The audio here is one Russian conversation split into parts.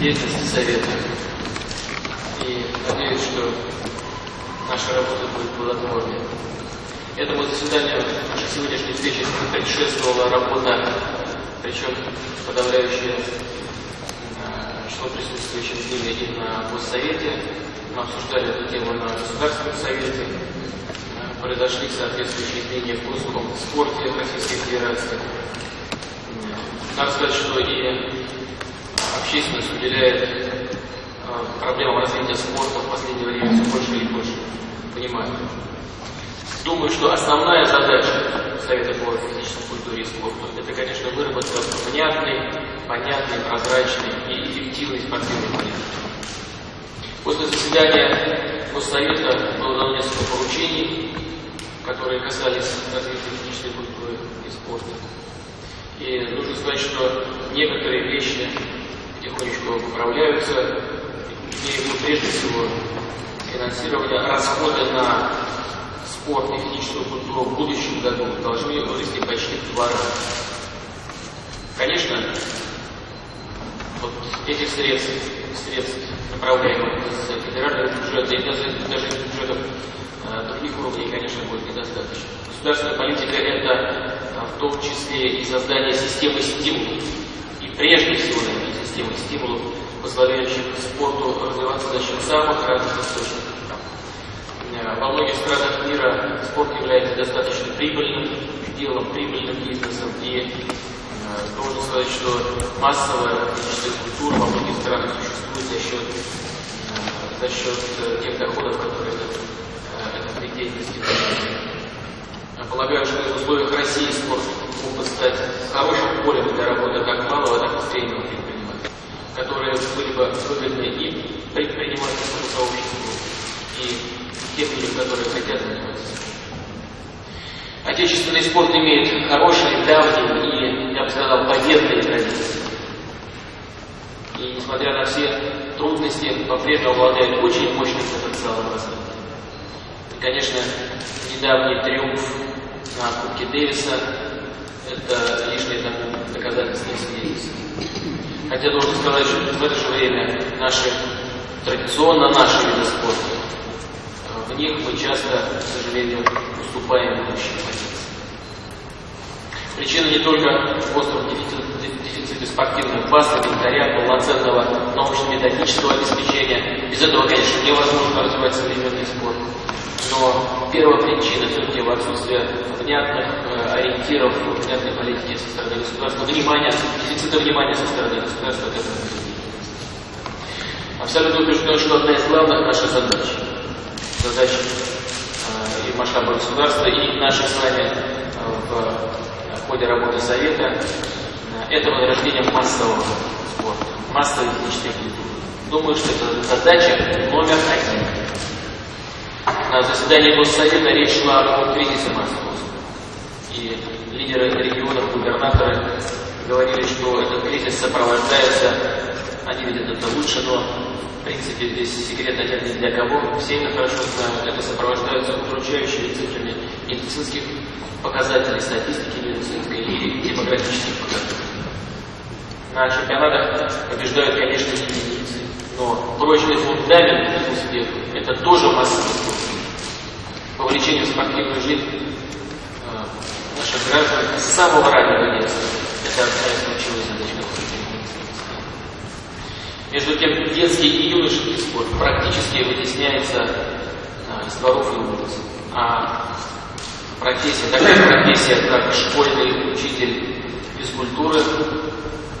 деятельности Совета. И надеюсь, что наша работа будет плодотворной. Этому заседанию нашей сегодняшней встречи предшествовала работа, причем подавляющее э, число присутствующих были и на Госсовете. Мы обсуждали эту тему на Государственном Совете. Э, Произошли соответствующие изменения в курсовом спорте Российской Федерации. Э, Надо сказать, что и общественность уделяет э, проблемам развития спорта в последнее время все больше и больше внимания. Думаю, что основная задача Совета по физической культуре и спорту – это, конечно, выработка внятной, понятной, прозрачной и эффективной спортивной политики. После заседания Госсовета было дано несколько поручений, которые касались развития физической культуры и спорта. И нужно сказать, что некоторые вещи потихонечку поправляются. Имею в виду прежде всего финансирование, расходы на спорт и физическую культуру в будущем году должны вырасти почти в два раза. Конечно, вот этих средств, средств направляемых из федерального бюджета и даже, даже из бюджетов э, других уровней, конечно, будет недостаточно. Государственная политика – это э, в том числе и создание системы стимулов. И прежде всего, наверное, системы стимулов, позволяющих спорту развиваться за счет самых разных источников. Э, во многих странах мира спорт является достаточно прибыльным делом, прибыльным бизнесом. И должен сказать, что массовая физическая культура во многих странах существует за счет, э, за счет тех доходов, которые этот, этот деятельности. Полагаю, что в условиях России спорт мог бы стать хорошим полем для работы как малого, так и среднего предпринимателя, которые были бы выгодны и предпринимательскому сообществу, и тем людям, которые хотят заниматься. Отечественный спорт имеет хорошие, давние бы сказал, победные традиции. И несмотря на все трудности, по-прежнему обладает очень мощным потенциалом развития. И, конечно, недавний триумф на Кубке Дэвиса – это лишнее тому доказательство и свидетельство. Хотя должен сказать, что в это же время наши, традиционно наши виды спорта в них мы часто, к сожалению, уступаем позиции. Причина не только в остром дефиците, спортивных баз, инвентаря, полноценного научно-методического обеспечения. Без этого, конечно, невозможно развивать современный спорт. Но первая причина все-таки в отсутствии внятных э, ориентиров, внятной политики со стороны государства, внимания, дефицита внимания со стороны государства к этому. Абсолютно убежден, что одна из главных наших задач задач э, и масштаба государства, и наших с вами э, в ходе работы Совета э, это возрождение массового спорта, массовой физической культуры. Думаю, что это задача номер один. На заседании Госсовета речь шла о кризисе массового спорта. И лидеры регионов, губернаторы говорили, что этот кризис сопровождается, они видят это лучше, но в принципе, здесь секрета нет ни для кого. Все это хорошо знают. Это сопровождается удручающими цифрами медицинских показателей, статистики медицинской и демографических показателей. На чемпионатах побеждают, конечно, единицы, но прочный фундамент успеха – это тоже массовый спорт. Вовлечение в спортивную жизнь э, наших граждан с самого раннего детства – это одна из ключевых задач, между тем, детский и юношеский спорт практически вытесняется а, из дворов и улиц. А профессия, такая профессия, как школьный учитель физкультуры,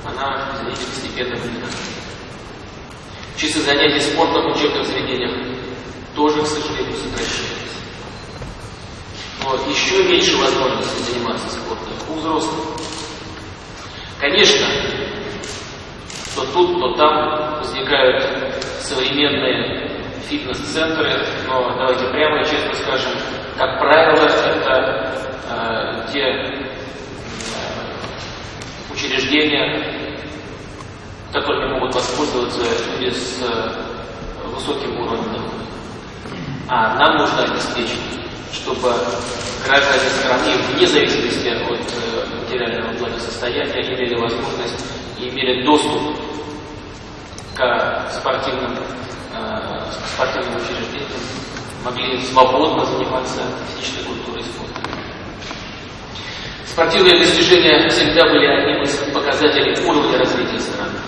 она, извините, постепенно вымирает. Часы занятий спортом в учебных заведениях тоже, к сожалению, сокращаются. Но еще меньше возможностей заниматься спортом у взрослых. Конечно, тут, то там возникают современные фитнес-центры, но давайте прямо и честно скажем, как правило, это э, те э, учреждения, которыми могут воспользоваться люди с э, высоким уровнем дохода. А нам нужно обеспечить, чтобы граждане страны, вне зависимости от э, материального благосостояния, имели возможность и имели доступ к спортивным, э, спортивным учреждениям, могли свободно заниматься физической культурой и спортом. Спортивные достижения всегда были одним из показателей уровня развития страны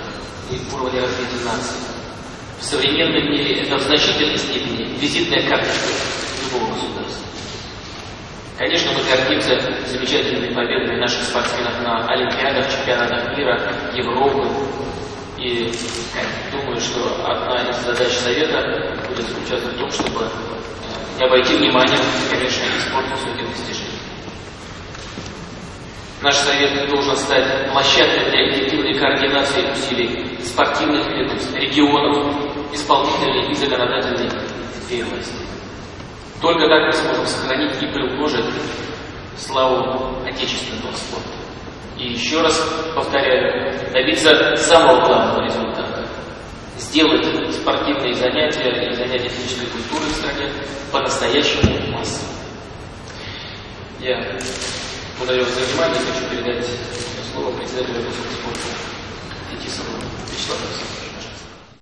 и уровня развития нации. В современном мире это в значительной степени визитная карточка любого государства. Конечно, мы гордимся замечательными победами наших спортсменов на Олимпиадах, чемпионатах мира, Европы. И думаю, что одна из задач Совета будет заключаться в том, чтобы не обойти вниманием, конечно, и спорт высоких достижений. Наш совет должен стать площадкой для эффективной координации усилий спортивных ведомств, регионов, исполнительной и законодательной власти. Только так мы сможем сохранить и приумножить славу отечественного спорта. И еще раз повторяю, добиться самого главного результата. Сделать спортивные занятия и занятия физической культурой в стране по-настоящему массовыми. Я благодарю вас за внимание и хочу передать слово председателю Русского спорта Фетисову Вячеславу Александровичу.